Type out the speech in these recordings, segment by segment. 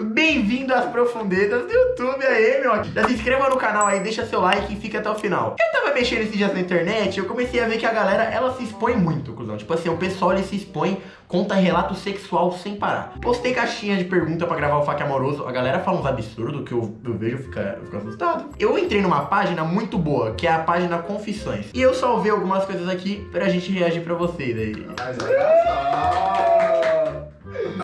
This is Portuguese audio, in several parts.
Bem-vindo às profundezas do YouTube aí, meu. Já se inscreva no canal aí, deixa seu like e fica até o final. Eu tava mexendo esses dias na internet eu comecei a ver que a galera, ela se expõe muito, cuzão. Tipo assim, o pessoal, ele se expõe, conta relato sexual sem parar. Postei caixinha de pergunta pra gravar o Faque Amoroso, a galera fala uns absurdos que eu, eu vejo e fico, assustado. Eu entrei numa página muito boa, que é a página Confissões. E eu salvei algumas coisas aqui pra gente reagir pra vocês aí. Mas olha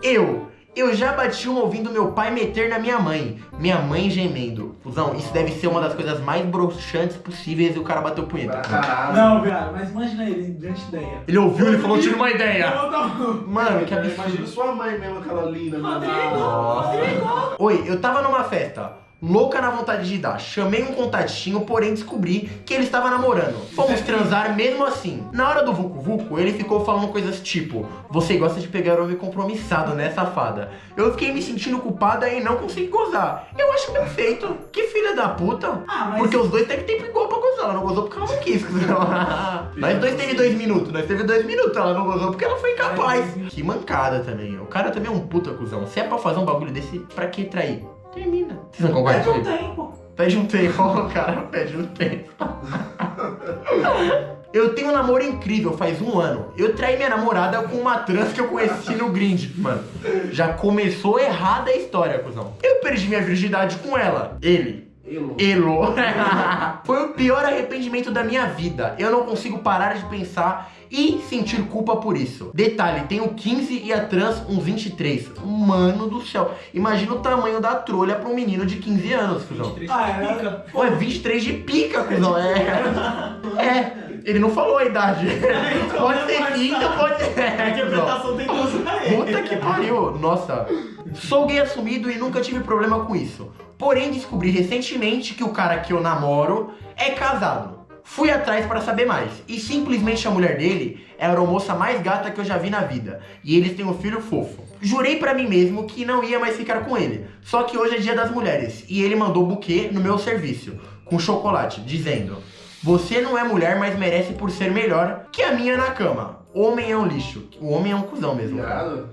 Eu, eu já bati uma ouvindo meu pai meter na minha mãe. Minha mãe gemendo. Fusão, isso deve ser uma das coisas mais broxantes possíveis e o cara bateu punheta. Caralho. Não, viado, mas imagina ele, grande ideia. Ele ouviu, ele falou, tive uma ideia. Não, não. Mano, que Imagina absurdo. sua mãe mesmo, aquela linda. Rodrigo, Nossa. Oi, eu tava numa festa. Louca na vontade de dar. Chamei um contatinho, porém descobri que ele estava namorando. Fomos transar mesmo assim. Na hora do Vucu Vucu, ele ficou falando coisas tipo: Você gosta de pegar homem compromissado, né, safada? Eu fiquei me sentindo culpada e não consegui gozar. Eu acho bem feito. Que filha da puta. Ah, mas... Porque os dois teve tempo igual pra gozar. Ela não gozou porque ela não quis. Nós dois teve dois minutos. Nós teve dois minutos. Ela não gozou porque ela foi incapaz. Que mancada também. O cara também é um puta cuzão. Se é pra fazer um bagulho desse, pra que trair? Termina. Vocês não concordam Perde um tempo. Pede um tempo, ó, cara pede um tempo. Eu tenho um namoro incrível, faz um ano. Eu traí minha namorada com uma trans que eu conheci no grind. Mano, já começou errada a história, cuzão. Eu perdi minha virgindade com ela. Ele. Elo. Elo. Foi o pior arrependimento da minha vida. Eu não consigo parar de pensar e sentir culpa por isso. Detalhe, tenho 15 e a trans uns 23. Mano do céu. Imagina o tamanho da trolha pra um menino de 15 anos, cuzão. Ah, é. Pô, é 23 de pica, cuzão. É. É. Ele não falou a idade. Pode ser 30, pode ser. A interpretação tem ele. Puta que pariu. Nossa. Sou gay assumido e nunca tive problema com isso. Porém, descobri recentemente que o cara que eu namoro é casado. Fui atrás para saber mais. E simplesmente a mulher dele é a aeromoça mais gata que eu já vi na vida. E eles têm um filho fofo. Jurei pra mim mesmo que não ia mais ficar com ele. Só que hoje é dia das mulheres. E ele mandou buquê no meu serviço. Com chocolate, dizendo... Você não é mulher, mas merece por ser melhor que a minha na cama. Homem é um lixo. O homem é um cuzão mesmo.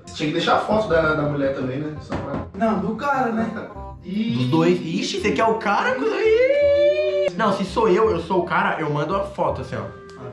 Você tinha que deixar a foto da, da mulher também, né? Só pra... Não, do cara, né? Dos dois. Ixi, você quer o cara? Ih! Não, se sou eu, eu sou o cara, eu mando a foto assim, ó.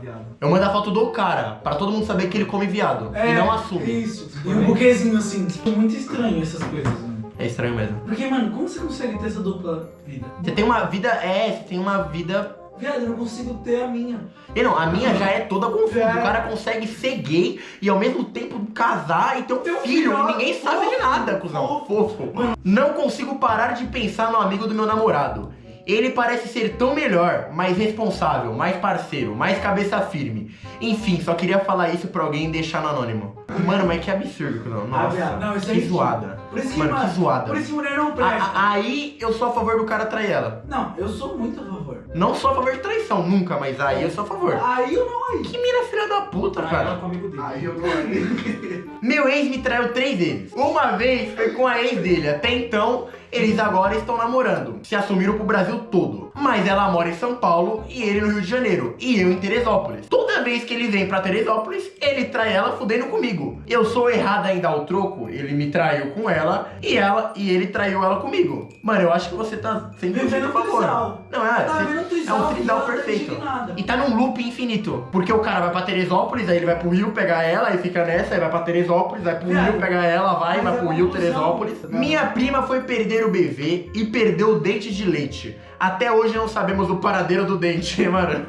Ah. Eu mando a foto do cara, pra todo mundo saber que ele come viado. e não assume. Isso. E um buquezinho assim. É muito estranho essas coisas, mano. É estranho mesmo. Porque, mano, como você consegue ter essa dupla vida? Você tem uma vida. É, você tem uma vida. Viado, eu não consigo ter a minha. E não, a minha já é toda confusa. É. O cara consegue ser gay e ao mesmo tempo casar e ter um Ter um filho. filho, E ninguém sabe de nada, cuzão. Fofo. Não consigo parar de pensar no amigo do meu namorado. Ele parece ser tão melhor, mais responsável, mais parceiro, mais cabeça firme. Enfim, só queria falar isso pra alguém e deixar no anônimo. Mano, mas que absurdo, cuzão. Ah, viado, não, Nossa, isso que é zoada. Por isso que, Mano, que zoada. Por isso mulher não A- presta. a- aí eu sou a favor do cara trair ela. Não, eu sou muito a favor. Não sou a favor de traição, nunca, mas aí eu sou a favor. Aí eu não aí. Que mina filha da puta, cara. o amigo dele. Aí eu tô aí. Meu ex me traiu três vezes. Uma vez foi com a ex dele. Até então, eles agora estão namorando. Se assumiram pro Brasil todo. Mas ela mora em São Paulo e ele no Rio de Janeiro. E eu em Teresópolis. Toda vez que ele vem pra Teresópolis, ele trai ela fudendo comigo. Eu sou errada em dar o troco. Ele me traiu com ela e ela e ele traiu ela comigo. Mano, eu acho que você tá sempre Vivendo a favor. trisal. Não, é, Tá você- vendo é trisal, um trisal perfeito. E tá num loop infinito. Porque o cara vai pra Teresópolis, aí ele vai pro Rio pegar ela, aí fica nessa, aí vai pra Teresópolis, vai pro Viado, Rio pegar ela, vai, vai é pro Rio. Teresópolis. Minha prima foi perder o bebê e perdeu o dente de leite. Até hoje não sabemos o paradeiro do dente, mano.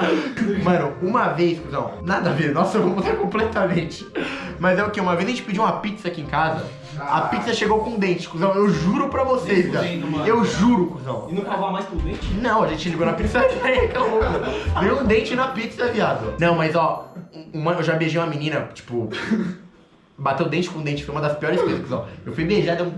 mano, uma vez, cuzão, nada a ver, nossa, eu vou mudar completamente. Mas é o que? Uma vez a gente pediu uma pizza aqui em casa, a pizza chegou com dente, cuzão. Eu juro pra vocês, cara. Eu juro, cuzão. E não cavar mais pelo dente? Não, a gente ligou na pizzaria, acabou. Veio um dente na pizza, viado. Não, mas ó, uma- eu já beijei uma menina, tipo, bateu dente com dente, foi uma das piores coisas, ó. Eu fui beijar, deu um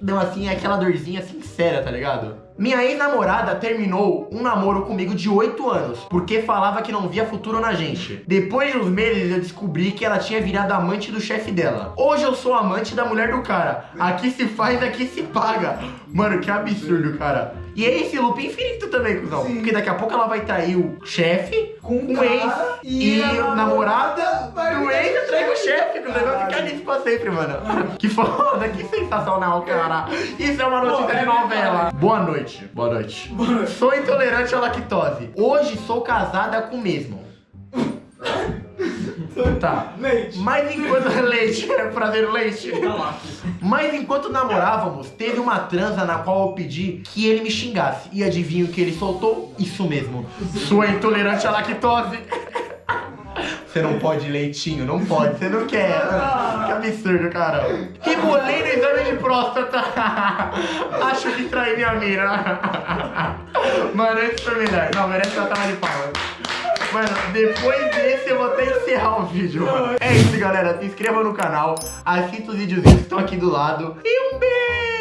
deu assim, aquela dorzinha sincera, tá ligado? Minha ex-namorada terminou um namoro comigo de 8 anos, porque falava que não via futuro na gente. Depois de uns meses eu descobri que ela tinha virado amante do chefe dela. Hoje eu sou amante da mulher do cara. Aqui se faz, aqui se paga. Mano, que absurdo, cara. E é esse loop infinito também, cuzão. Sim. Porque daqui a pouco ela vai trair o chefe Com o ex e, e a namorada vai do ex trai o chefe. chefe. Que o negócio vai ficar nisso pra sempre, mano. Que foda, que sensacional, cara. Isso é uma notícia Pô, de novela. Boa noite. Boa noite. Sou intolerante à lactose. Hoje sou casada com o mesmo. Tá. Leite. Mas enquanto. leite, é prazer, leite. Mas enquanto namorávamos, teve uma transa na qual eu pedi que ele me xingasse. E adivinha o que ele soltou? Isso mesmo. Sua intolerante à lactose. Você não pode leitinho, não pode, você não quer. Que absurdo, cara. Rebolei no exame de próstata. Acho que traí minha mira. Mano, esse foi melhor. Não, merece uma salva de palmas. Mano, depois desse eu vou até encerrar o vídeo, mano. É isso, galera. Se inscreva no canal, assista os videozinhos que estão aqui do lado. E um beijo!